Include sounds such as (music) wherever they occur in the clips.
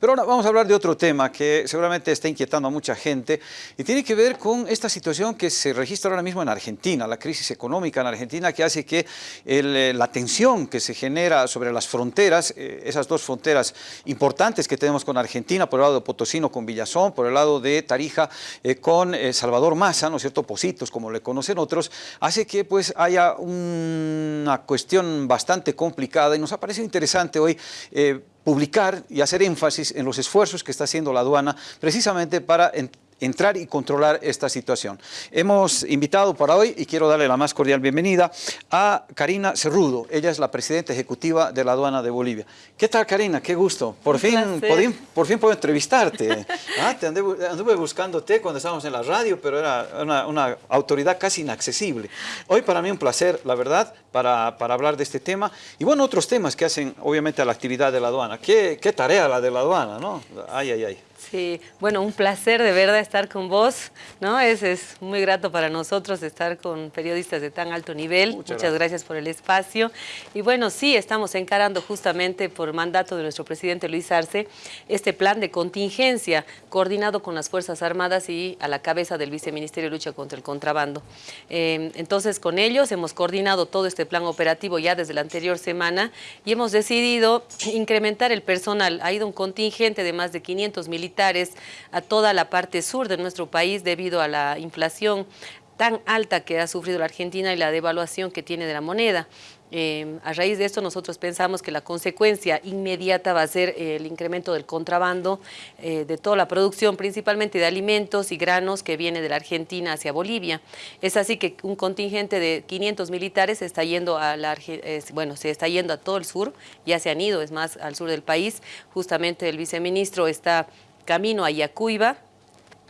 Pero ahora vamos a hablar de otro tema que seguramente está inquietando a mucha gente y tiene que ver con esta situación que se registra ahora mismo en Argentina, la crisis económica en Argentina que hace que eh, la tensión que se genera sobre las fronteras, eh, esas dos fronteras importantes que tenemos con Argentina, por el lado de Potosino con Villazón, por el lado de Tarija eh, con Salvador Massa, ¿no es cierto?, Positos, como le conocen otros, hace que pues haya una cuestión bastante complicada y nos ha parecido interesante hoy publicar y hacer énfasis en los esfuerzos que está haciendo la aduana precisamente para entrar y controlar esta situación. Hemos invitado para hoy, y quiero darle la más cordial bienvenida, a Karina Cerrudo. Ella es la presidenta ejecutiva de la aduana de Bolivia. ¿Qué tal, Karina? Qué gusto. Por, fin, por, fin puedo entrevistarte. (laughs) Ah, te anduve, buscándote cuando estábamos en la radio, pero era una, autoridad casi inaccesible. Hoy para mí un placer, la verdad, para, para, hablar de este tema. Y bueno, otros temas que hacen, obviamente, a la actividad de la aduana. ¿Qué, qué tarea la de la aduana, no? Ay, ay, ay. Sí, bueno, un placer de verdad estar con vos, ¿no? Es, es muy grato para nosotros estar con periodistas de tan alto nivel. Muchas, gracias. por el espacio. Y bueno, sí, estamos encarando justamente por mandato de nuestro presidente Luis Arce este plan de contingencia coordinado con las Fuerzas Armadas y a la cabeza del Viceministerio de Lucha contra el Contrabando. Em, entonces, con ellos hemos coordinado todo este plan operativo ya desde la anterior semana y hemos decidido incrementar el personal. Ha ido un contingente de más de 500 militares a toda la parte sur de nuestro país debido a la inflación tan alta que ha sufrido la Argentina y la devaluación que tiene de la moneda. Eh, a raíz de esto nosotros pensamos que la consecuencia inmediata va a ser el incremento del contrabando eh, de toda la producción, principalmente de alimentos y granos que viene de la Argentina hacia Bolivia. Es así que un contingente de 500 militares está yendo a la, bueno, se está yendo a todo el sur, ya se han ido, es más, al sur del país. Justamente el viceministro está camino a Yacuiba,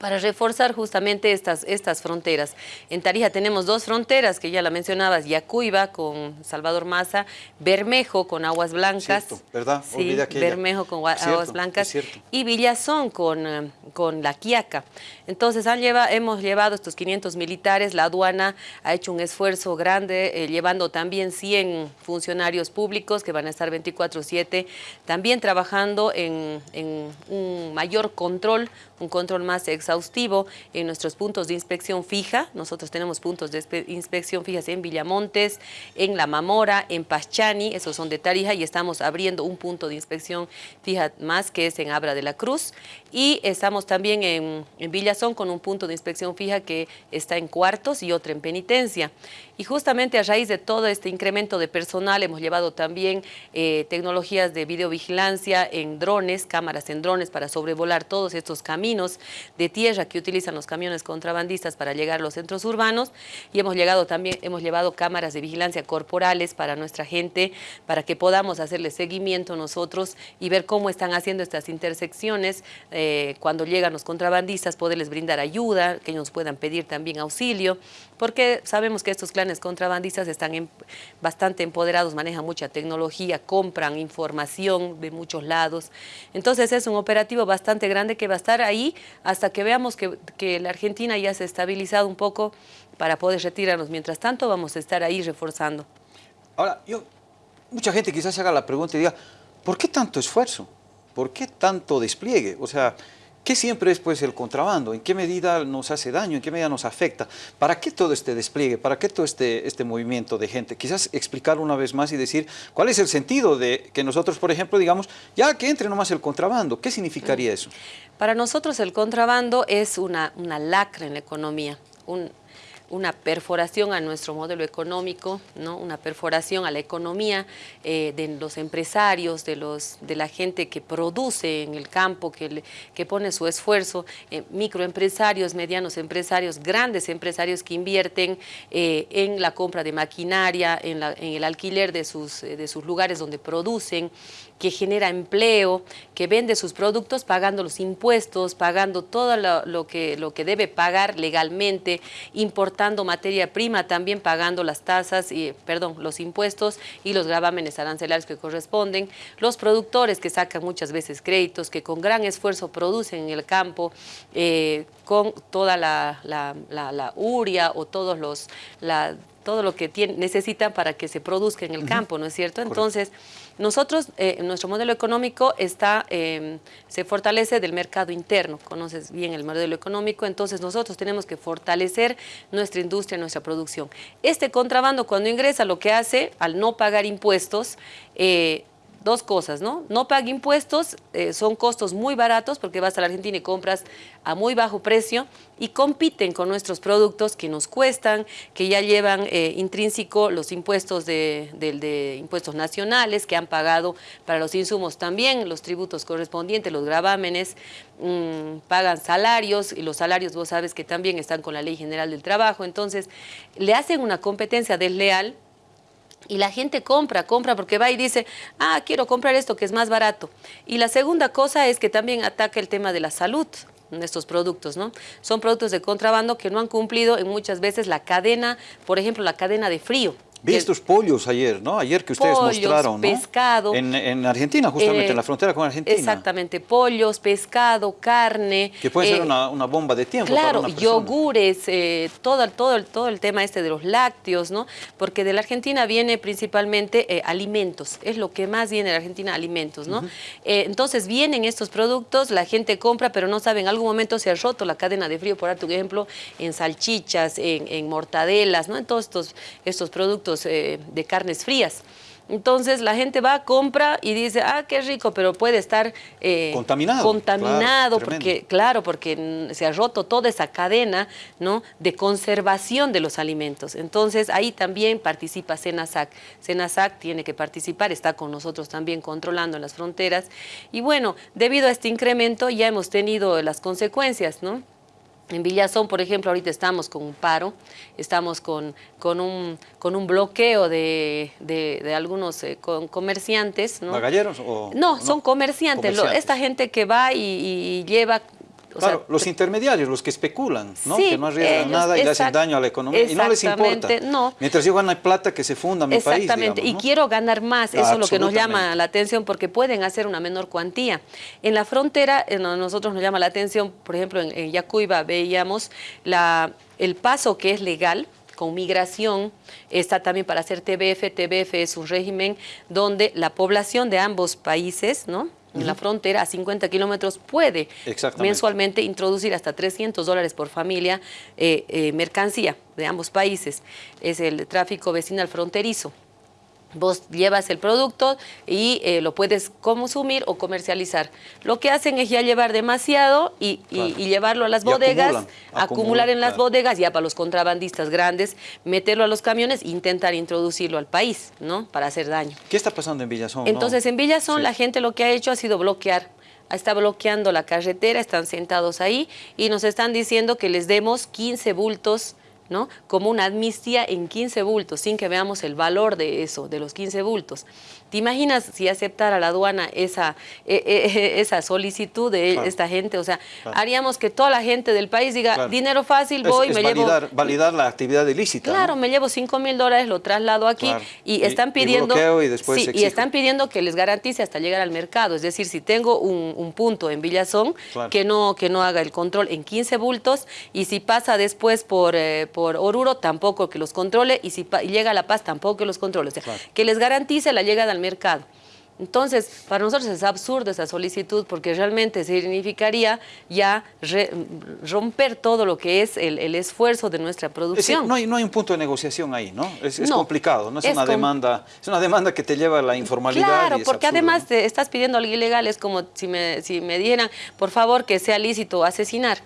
para reforzar justamente estas, estas fronteras. En Tarija tenemos dos fronteras, que ya la mencionabas, Yacuiba con Salvador Maza, Bermejo con Aguas Blancas. ¿verdad? Sí, Bermejo con Aguas Blancas y Villazón con, eh, con La Quiaca. Entonces han hemos llevado estos 500 militares, la aduana ha hecho un esfuerzo grande, eh, llevando también 100 funcionarios públicos que van a estar 24-7, también trabajando en, en un mayor control, un control más exhaustivo en nuestros puntos de inspección fija. Nosotros tenemos puntos de inspección fijas en Villamontes, en La Mamora, en Pachani, esos son de Tarija, y estamos abriendo un punto de inspección fija más que es en Abra de la Cruz. Y estamos también en, en Villazón con un punto de inspección fija que está en Cuartos y otro en Penitencia. Y justamente a raíz de todo este incremento de personal hemos llevado también eh, tecnologías de videovigilancia en drones, cámaras en drones para sobrevolar todos estos caminos de tierra que utilizan los camiones contrabandistas para llegar a los centros urbanos y hemos, llegado también, hemos llevado cámaras de vigilancia corporales para nuestra gente, para que podamos hacerle seguimiento nosotros y ver cómo están haciendo estas intersecciones eh, cuando llegan los contrabandistas, poderles brindar ayuda, que ellos puedan pedir también auxilio, porque sabemos que estos clanes contrabandistas están bastante empoderados, manejan mucha tecnología, compran información de muchos lados. Entonces es un operativo bastante grande que va a estar ahí hasta que veamos que, que la Argentina ya se ha estabilizado un poco para poder retirarnos. Mientras tanto vamos a estar ahí reforzando. Ahora, yo, mucha gente quizás se haga la pregunta y diga, ¿por qué tanto esfuerzo? ¿Por qué tanto despliegue? O sea, ¿Qué siempre es pues, el contrabando? ¿En qué medida nos hace daño? ¿En qué medida nos afecta? ¿Para qué todo este despliegue? ¿Para qué todo este, este movimiento de gente? Quizás explicarlo una vez más y decir cuál es el sentido de que nosotros, por ejemplo, digamos, ya que entre nomás el contrabando. ¿Qué significaría eso? Para nosotros el contrabando es una, una lacra en la economía, un, una perforación a nuestro modelo económico, ¿no? una perforación a la economía eh, de los empresarios, de, los, de la gente que produce en el campo, que, que pone su esfuerzo, eh, microempresarios, medianos empresarios, grandes empresarios que invierten eh, en la compra de maquinaria, en, el alquiler de sus, de sus lugares donde producen, que genera empleo, que vende sus productos pagando los impuestos, pagando todo lo, que, lo que debe pagar legalmente, importando materia prima, también pagando las tasas, y, perdón, los impuestos y los gravámenes arancelarios que corresponden, los productores que sacan muchas veces créditos, que con gran esfuerzo producen en el campo, eh, con toda la, la, uria o todos los, la, todo lo que necesitan para que se produzca en el campo, ¿no es cierto? Entonces, nosotros, eh, nuestro modelo económico está, em, se fortalece del mercado interno, conoces bien el modelo económico, entonces nosotros tenemos que fortalecer nuestra industria, nuestra producción. Este contrabando cuando ingresa lo que hace, al no pagar impuestos, eh, dos cosas, ¿no? No paga impuestos, eh, son costos muy baratos porque vas a la Argentina y compras a muy bajo precio y compiten con nuestros productos que nos cuestan, que ya llevan eh, intrínseco los impuestos de, impuestos nacionales que han pagado para los insumos también, los tributos correspondientes, los gravámenes, mm, pagan salarios y los salarios vos sabes que también están con la Ley General del Trabajo, entonces le hacen una competencia desleal y la gente compra, compra porque va y dice, ah, quiero comprar esto que es más barato. Y la segunda cosa es que también ataca el tema de la salud estos productos, ¿no? Son productos de contrabando que no han cumplido en muchas veces la cadena, por ejemplo, la cadena de frío. Vi estos pollos ayer, ¿no? Ayer que ustedes mostraron, ¿no? pescado. En, Argentina, justamente, en la eh, frontera con Argentina. Exactamente, pollos, pescado, carne. Que puede ser eh, una, bomba de tiempo Claro, para una yogures, eh, todo, todo, todo el tema este de los lácteos, ¿no? Porque de la Argentina viene principalmente alimentos, es lo que más viene de la Argentina, alimentos, ¿no? entonces vienen estos productos, la gente compra, pero no sabe, en algún momento se ha roto la cadena de frío, por ejemplo, en salchichas, en, en mortadelas, ¿no? En todos estos, estos productos eh, de carnes frías. Entonces la gente va, compra y dice, ah, qué rico, pero puede estar eh, contaminado. Contaminado, porque, claro, porque se ha roto toda esa cadena ¿no? de conservación de los alimentos. Entonces ahí también participa Senasac. Senasac tiene que participar, está con nosotros también controlando las fronteras. Y bueno, debido a este incremento ya hemos tenido las consecuencias, ¿no? En Villazón, por ejemplo, ahorita estamos con un paro, estamos con, con, un, con un bloqueo de, de, algunos eh, comerciantes. ¿no? ¿Magalleros? O, no, son comerciantes. esta gente que va y lleva claro, los intermediarios, los que especulan, ¿no? que no arriesgan nada y le hacen daño a la economía y no les importa. No. Mientras yo gano plata, que se funda mi país. Exactamente, y quiero ganar más, eso es lo que nos llama la atención porque pueden hacer una menor cuantía. En la frontera, nosotros nos llama la atención, por ejemplo, en, en Yacuiba veíamos la, el paso que es legal, con migración, está también para hacer TBF. TBF es un régimen donde la población de ambos países, ¿no? En la frontera a 50 kilómetros puede mensualmente introducir hasta 300 dólares por familia eh, eh, mercancía de ambos países. Es el tráfico vecinal fronterizo. Vos llevas el producto y eh, lo puedes consumir o comercializar. Lo que hacen es ya llevar demasiado y, llevarlo a las bodegas, acumular en las bodegas, ya para los contrabandistas grandes, meterlo a los camiones e intentar introducirlo al país, ¿no? Para hacer daño. ¿Qué está pasando en Villazón? Entonces, en Villazón la gente lo que ha hecho ha sido bloquear está bloqueando la carretera, están sentados ahí y nos están diciendo que les demos 15 bultos ¿no? como una amnistía en 15 bultos, sin que veamos el valor de eso, de los 15 bultos. ¿Te imaginas si aceptara la aduana esa, e, e, esa solicitud de esta gente? O sea, haríamos que toda la gente del país diga, dinero fácil, voy, me validar, llevo... validar la actividad ilícita. Claro, me llevo 5 mil dólares, lo traslado aquí y, están pidiendo... Y, están pidiendo que les garantice hasta llegar al mercado. Es decir, si tengo un, punto en Villazón, que, no, que no haga el control en 15 bultos y si pasa después por, eh, por Oruro, tampoco que los controle y si llega a La Paz, tampoco que los controle. O sea, que les garantice la llegada al mercado. Entonces, para nosotros es absurdo esa solicitud porque realmente significaría ya romper todo lo que es el, esfuerzo de nuestra producción. no, hay, no hay un punto de negociación ahí, ¿no? Es, complicado, no es, una demanda, es una demanda que te lleva a la informalidad. Claro, porque además te estás pidiendo algo ilegal, es como si me, si me dieran, por favor, que sea lícito asesinar.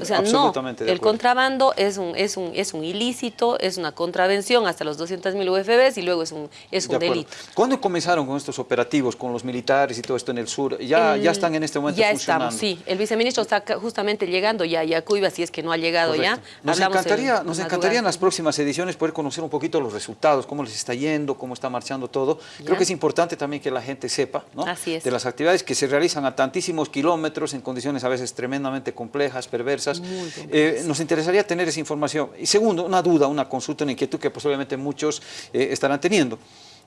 O sea, no, el contrabando es un, es, un, es un ilícito, es una contravención hasta los 200 mil UFBs y luego es un, es un delito. ¿Cuándo comenzaron con estos operativos, con los militares y todo esto en el sur? ¿Ya, ya están en este momento ya funcionando? Ya estamos, sí. El viceministro está justamente llegando ya, ya Cuiva, si es que no ha llegado ya. Nos encantaría, nos encantaría en las próximas ediciones poder conocer un poquito los resultados, cómo les está yendo, cómo está marchando todo. Creo que es importante también que la gente sepa ¿no? de las actividades que se realizan a tantísimos kilómetros en condiciones a veces tremendamente complejas, perversas. Eh, nos interesaría tener esa información. Y segundo, una duda, una consulta, una inquietud que posiblemente muchos eh, estarán teniendo.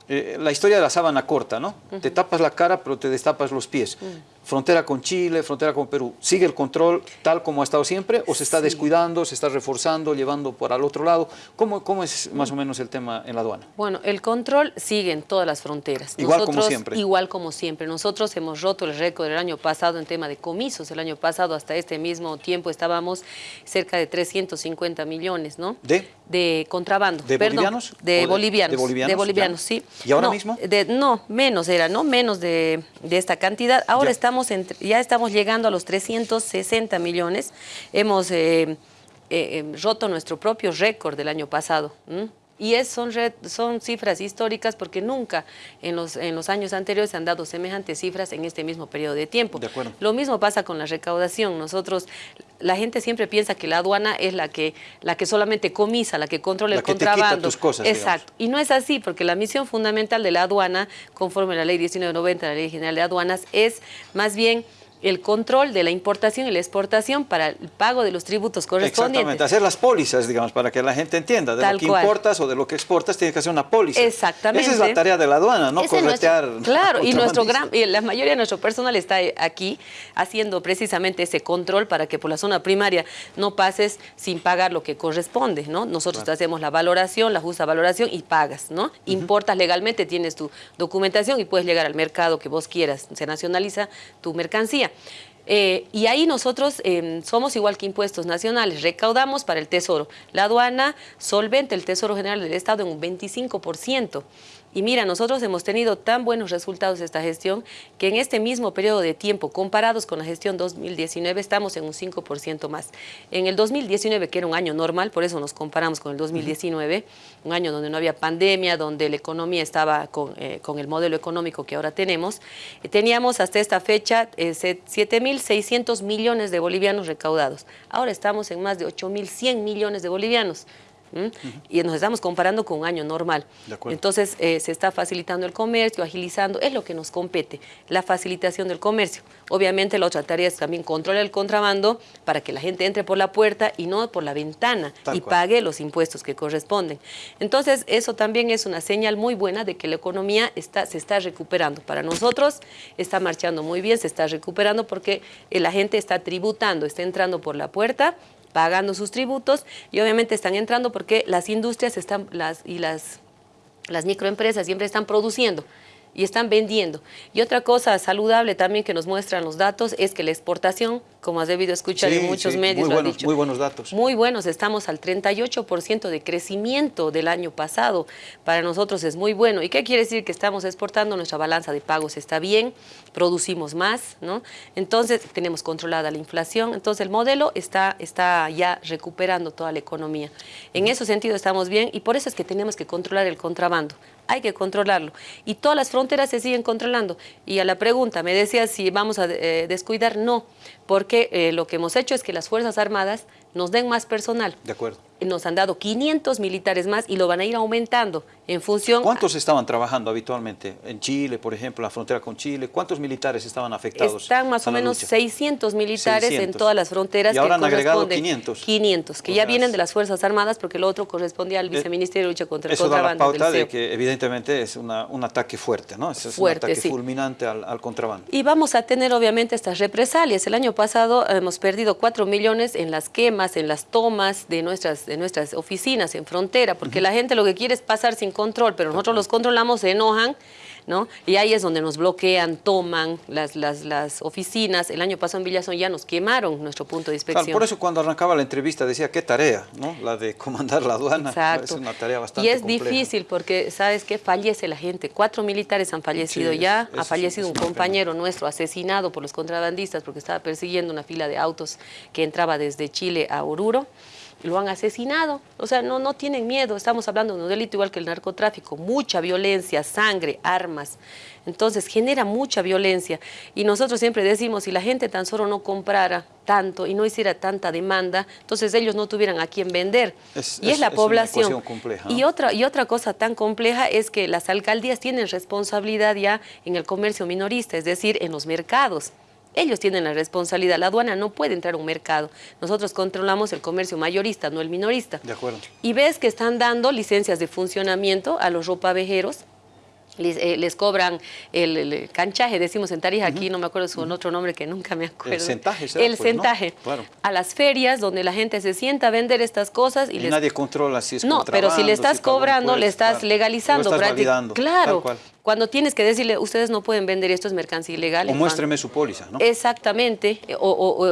Eh, la historia de la sábana corta, ¿no? Te tapas la cara, pero te destapas los pies. Frontera con Chile, frontera con Perú, ¿sigue el control tal como ha estado siempre o se está descuidando, se está reforzando, llevando por al otro lado? ¿Cómo, ¿Cómo es más o menos el tema en la aduana? Bueno, el control sigue en todas las fronteras. Igual como siempre. Igual como siempre. Nosotros hemos roto el récord del año pasado en tema de comisos. El año pasado hasta este mismo tiempo estábamos cerca de 350 millones, ¿no? ¿De? De contrabando. ¿De bolivianos? De, bolivianos. De bolivianos. De bolivianos, sí. ¿Y ahora mismo? no, menos era, ¿no? Menos de, esta cantidad. Ahora estamos ya estamos llegando a los 360 millones. Hemos eh, eh, eh, roto nuestro propio récord del año pasado. Y es, son, son cifras históricas porque nunca en los, en los años anteriores se han dado semejantes cifras en este mismo periodo de tiempo. De acuerdo. Lo mismo pasa con la recaudación. Nosotros, la gente siempre piensa que la aduana es la que, la que solamente comisa, la que controla el contrabando. cosas, Exacto. Y no es así porque la misión fundamental de la aduana, conforme a la ley 1990, la ley general de aduanas, es más bien el control de la importación y la exportación para el pago de los tributos correspondientes. Exactamente, hacer las pólizas, digamos, para que la gente entienda, de lo que importas o de lo que exportas tienes que hacer una póliza. Exactamente. Esa es la tarea de la aduana, ¿no? Corretear. (laughs) claro, y nuestro gran, y la mayoría de nuestro personal está aquí haciendo precisamente ese control para que por la zona primaria no pases sin pagar lo que corresponde, ¿no? Nosotros hacemos la valoración, la justa valoración y pagas, ¿no? Importas legalmente, tienes tu documentación y puedes llegar al mercado que vos quieras, se nacionaliza tu mercancía. Eh, y ahí nosotros em, somos igual que impuestos nacionales, recaudamos para el Tesoro. La aduana solvente el Tesoro General del Estado en un 25%. Y mira, nosotros hemos tenido tan buenos resultados de esta gestión que en este mismo periodo de tiempo, comparados con la gestión 2019, estamos en un 5% más. En el 2019, que era un año normal, por eso nos comparamos con el 2019, un año donde no había pandemia, donde la economía estaba con, eh, el modelo económico que ahora tenemos, eh, teníamos hasta esta fecha 7.600 eh, millones de bolivianos recaudados. Ahora estamos en más de 8.100 millones de bolivianos y nos estamos comparando con un año normal. Entonces eh, se está facilitando el comercio, agilizando, es lo que nos compete, la facilitación del comercio. Obviamente la otra tarea es también controlar el contrabando para que la gente entre por la puerta y no por la ventana y pague los impuestos que corresponden. Entonces eso también es una señal muy buena de que la economía está, se está recuperando. Para nosotros está marchando muy bien, se está recuperando porque la gente está tributando, está entrando por la puerta pagando sus tributos y obviamente están entrando porque las industrias están, las, y las, las microempresas siempre están produciendo y están vendiendo. Y otra cosa saludable también que nos muestran los datos es que la exportación, como has debido escuchar en muchos medios, muy buenos, muy buenos datos. Muy buenos, estamos al 38% de crecimiento del año pasado. Para nosotros es muy bueno. ¿Y qué quiere decir? Que estamos exportando, nuestra balanza de pagos está bien, producimos más, ¿no? Entonces tenemos controlada la inflación, entonces el modelo está, está ya recuperando toda la economía. En ese sentido estamos bien y por eso es que tenemos que controlar el contrabando hay que controlarlo. Y todas las fronteras se siguen controlando. Y a la pregunta, me decía si vamos a eh, descuidar, no, porque eh, lo que hemos hecho es que las Fuerzas Armadas nos den más personal. De acuerdo. Nos han dado 500 militares más y lo van a ir aumentando en función... ¿Cuántos estaban trabajando habitualmente? En Chile, por ejemplo, la frontera con Chile, ¿cuántos militares estaban afectados? Están más o menos 600 militares en todas las fronteras. Y ahora han agregado 500. 500, que ya vienen de las Fuerzas Armadas porque lo otro correspondía al eh, Viceministerio de Lucha contra el Contrabando. Eso da la pauta de que evidentemente es una, un ataque fuerte, ¿no? Es, un ataque fulminante al, al contrabando. Y vamos a tener obviamente estas represalias. El año pasado hemos perdido 4 millones en las quemas, en las tomas de nuestras, de nuestras oficinas en frontera, porque la gente lo que quiere es pasar sin control, pero nosotros los controlamos, se enojan, ¿no? Y ahí es donde nos bloquean, toman las, las, las oficinas. El año pasado en Villazón ya nos quemaron nuestro punto de inspección. por eso cuando arrancaba la entrevista decía, qué tarea, ¿no? La de comandar la aduana. Es una tarea bastante Y es difícil porque, ¿sabes qué? Fallece la gente. Cuatro militares han fallecido ya. Ha fallecido un compañero nuestro asesinado por los contrabandistas porque estaba persiguiendo una fila de autos que entraba desde Chile a Oruro lo han asesinado. O sea, no, no tienen miedo. Estamos hablando de un delito igual que el narcotráfico. Mucha violencia, sangre, armas. Entonces genera mucha violencia. Y nosotros siempre decimos, si la gente tan solo no comprara tanto y no hiciera tanta demanda, entonces ellos no tuvieran a quién vender. y es, la población. y, otra, y otra cosa tan compleja es que las alcaldías tienen responsabilidad ya en el comercio minorista, es decir, en los mercados. Ellos tienen la responsabilidad. La aduana no puede entrar a un mercado. Nosotros controlamos el comercio mayorista, no el minorista. De acuerdo. Y ves que están dando licencias de funcionamiento a los ropavejeros eh, les, cobran el, canchaje, decimos en Tarija, aquí no me acuerdo su otro nombre que nunca me acuerdo. El centaje, El pues, centaje. A las ferias donde la gente se sienta a vender estas cosas y, nadie controla si es No, pero si le estás cobrando, le estás legalizando. Lo estás claro cuando tienes que decirle, ustedes no pueden vender esto, es mercancía ilegal. O muéstreme su póliza, ¿no? Exactamente, o,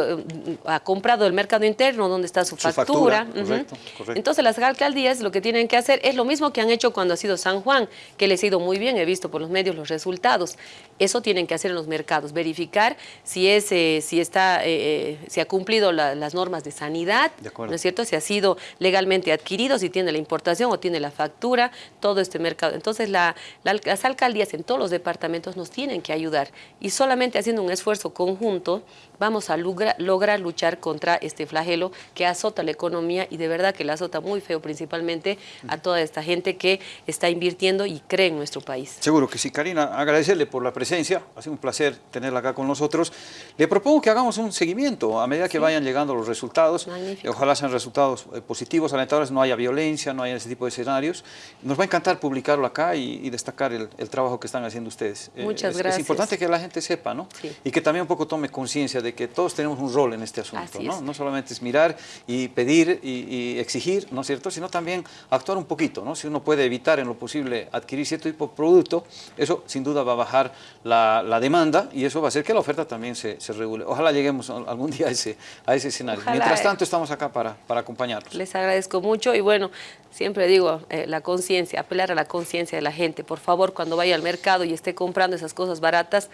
ha comprado el mercado interno donde está su, factura. correcto, correcto. Entonces las alcaldías lo que tienen que hacer es lo mismo que han hecho cuando ha sido San Juan, que les ha ido muy bien, he visto por los medios los resultados. Eso tienen que hacer en los mercados, verificar si, es, eh, si, está, eh, eh, si ha cumplido las normas de sanidad, ¿no es cierto? Si ha sido legalmente adquirido, si tiene la importación o tiene la factura, todo este mercado. Entonces la, las alcaldías en todos los departamentos nos tienen que ayudar. Y solamente haciendo un esfuerzo conjunto vamos a lograr luchar contra este flagelo que azota la economía y de verdad que la azota muy feo principalmente a toda esta gente que está invirtiendo y cree en nuestro país. Seguro que sí. Karina, agradecerle por la presencia, ha sido un placer tenerla acá con nosotros. Le propongo que hagamos un seguimiento a medida que vayan llegando los resultados. Ojalá sean resultados eh, positivos, alentadores, no haya violencia, no haya ese tipo de escenarios. Nos va a encantar publicarlo acá y, destacar el, trabajo que están haciendo ustedes. Eh, Muchas gracias. Es importante que la gente sepa, ¿no? Y que también un poco tome conciencia de que todos tenemos un rol en este asunto, ¿no? No solamente es mirar y pedir y, exigir, ¿no es cierto?, sino también actuar un poquito, ¿no? Si uno puede evitar en lo posible adquirir cierto tipo de producto, eso sin duda va a bajar la, demanda y eso va a hacer que la oferta también se, regule. Ojalá lleguemos algún día a ese, a ese escenario. Mientras tanto, estamos acá para, para acompañarlos. Les agradezco mucho y bueno, siempre digo, eh, la conciencia, apelar a la conciencia de la gente. Por favor, cuando vaya al mercado y esté comprando esas cosas baratas,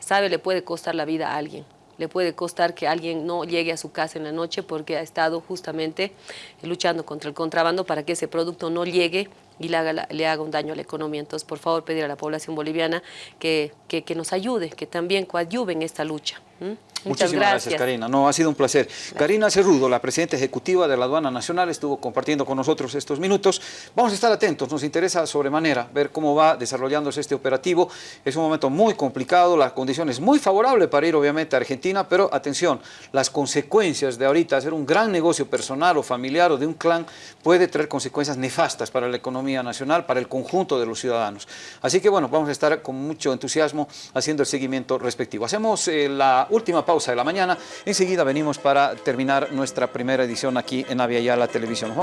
sabe, le puede costar la vida a alguien le puede costar que alguien no llegue a su casa en la noche porque ha estado justamente luchando contra el contrabando para que ese producto no llegue y le haga, le haga un daño a la economía. Entonces, por favor, pedir a la población boliviana que, que, nos ayude, que también coadyuve en esta lucha. Muchas Muchísimas gracias. Karina. No, ha sido un placer. Karina Cerrudo, la presidenta ejecutiva de la Aduana Nacional, estuvo compartiendo con nosotros estos minutos. Vamos a estar atentos, nos interesa sobremanera ver cómo va desarrollándose este operativo. Es un momento muy complicado, la condición es muy favorable para ir obviamente a Argentina, pero atención, las consecuencias de ahorita hacer un gran negocio personal o familiar o de un clan puede traer consecuencias nefastas para la economía nacional, para el conjunto de los ciudadanos. Así que bueno, vamos a estar con mucho entusiasmo haciendo el seguimiento respectivo. Hacemos eh, la última pausa de la mañana. Enseguida venimos para terminar nuestra primera edición aquí en Avia la Televisión.